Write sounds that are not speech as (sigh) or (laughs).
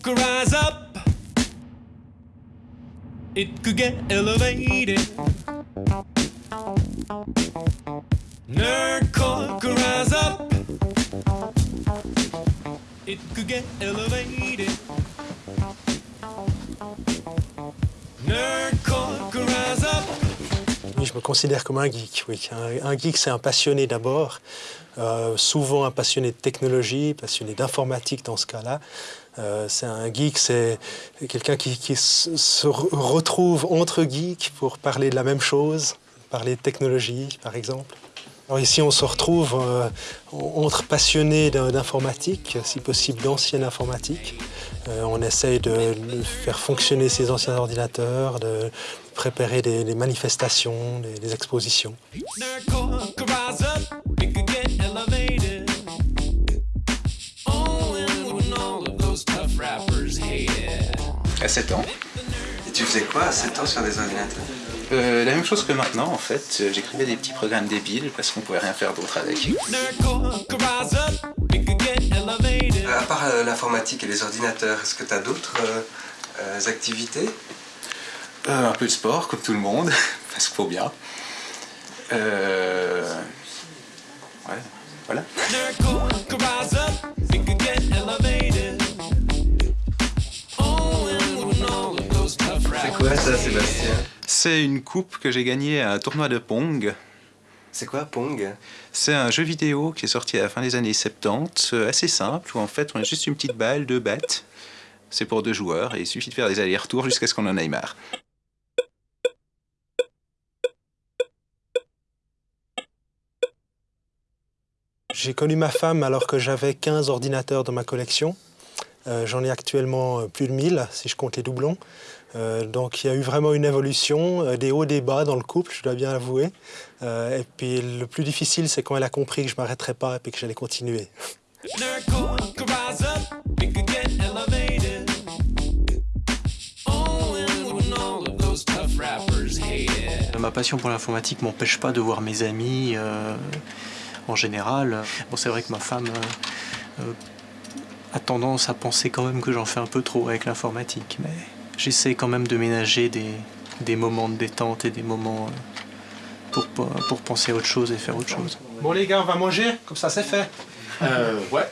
could rise up. It could get elevated. Nerdcore could rise up. It could get elevated. Je me considère comme un geek. Oui. Un, geek, c'est un passionné d'abord, euh, souvent un passionné de technologie, passionné d'informatique dans ce cas-là. Euh, c'est un geek, c'est quelqu'un qui, se se re- retrouve entre geeks pour parler de la même chose, parler de technologie, par exemple. Alors ici, on se retrouve euh, entre passionnés d'in- d'informatique, si possible d'ancienne informatique. Euh, on essaye de de faire fonctionner ces anciens ordinateurs, de préparer des, des manifestations, des, des expositions. À 7 ans. Et tu faisais quoi à 7 ans sur des ordinateurs? Euh, la même chose que maintenant, en fait. Euh, J'écrivais des petits programmes débiles parce qu'on pouvait rien faire d'autre avec. Elevated. À part euh, l'informatique et les ordinateurs, est-ce que tu as d'autres euh, euh, activités? Euh, un peu de sport, comme tout le monde, (laughs) parce qu'il faut bien. Euh... Ouais, voilà. C'est quoi ça, Sébastien? C'est une coupe que j'ai gagnée à un tournoi de Pong. C'est quoi Pong? C'est un jeu vidéo qui est sorti à la fin des années 70, euh, assez simple, où en fait on a juste une petite balle, deux battes. C'est pour deux joueurs et il suffit de faire des allers-retours jusqu'à ce qu'on en aille marre. J'ai connu ma femme alors que j'avais 15 ordinateurs dans ma collection. Euh, J'en ai actuellement euh, plus de 1000 si je compte les doublons. Euh, donc il y a eu vraiment une évolution, des hauts, des bas dans le couple, je dois bien l'avouer. Et puis le plus difficile, c'est quand elle a compris que je ne m'arrêterais pas et que j'allais continuer. Ma passion pour l'informatique m'empêche pas de voir mes amis en général. Bon, c'est vrai que ma femme a tendance à penser quand même que j'en fais un peu trop avec l'informatique, mais j'essaie quand même de ménager des, des moments de détente et des moments euh, pour, pour penser à autre chose et faire autre chose. Bon les gars, on va manger, comme ça c'est fait. Euh, ouais.